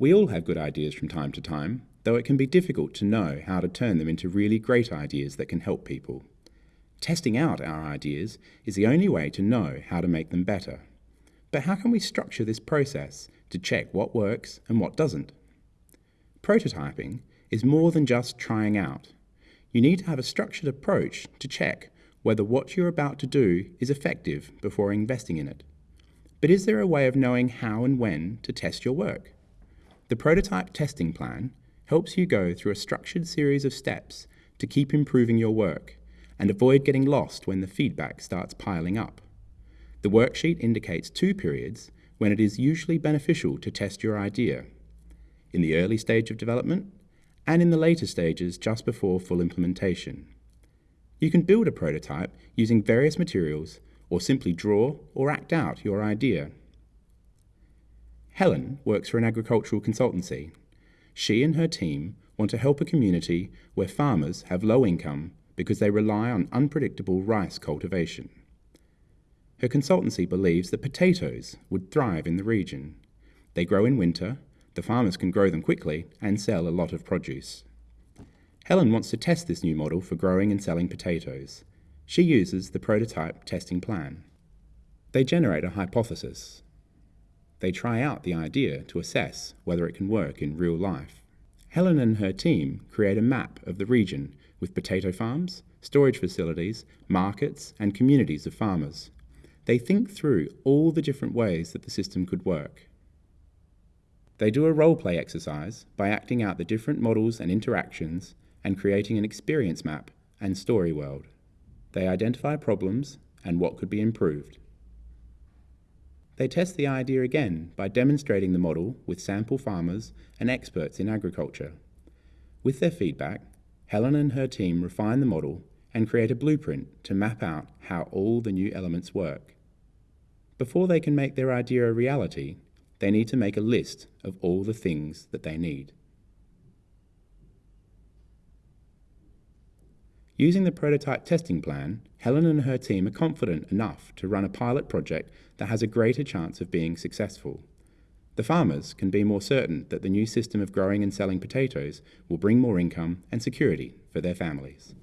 We all have good ideas from time to time, though it can be difficult to know how to turn them into really great ideas that can help people. Testing out our ideas is the only way to know how to make them better. But how can we structure this process to check what works and what doesn't? Prototyping is more than just trying out. You need to have a structured approach to check whether what you're about to do is effective before investing in it. But is there a way of knowing how and when to test your work? The prototype testing plan helps you go through a structured series of steps to keep improving your work and avoid getting lost when the feedback starts piling up. The worksheet indicates two periods when it is usually beneficial to test your idea in the early stage of development and in the later stages just before full implementation. You can build a prototype using various materials or simply draw or act out your idea. Helen works for an agricultural consultancy. She and her team want to help a community where farmers have low income because they rely on unpredictable rice cultivation. Her consultancy believes that potatoes would thrive in the region. They grow in winter, the farmers can grow them quickly and sell a lot of produce. Helen wants to test this new model for growing and selling potatoes. She uses the prototype testing plan. They generate a hypothesis. They try out the idea to assess whether it can work in real life. Helen and her team create a map of the region with potato farms, storage facilities, markets, and communities of farmers. They think through all the different ways that the system could work. They do a role play exercise by acting out the different models and interactions and creating an experience map and storyboard. They identify problems and what could be improved. They test the idea again by demonstrating the model with sample farmers and experts in agriculture. With their feedback, Helen and her team refine the model and create a blueprint to map out how all the new elements work. Before they can make their idea a reality, they need to make a list of all the things that they need. Using the prototype testing plan, Helen and her team are confident enough to run a pilot project that has a greater chance of being successful. The farmers can be more certain that the new system of growing and selling potatoes will bring more income and security for their families.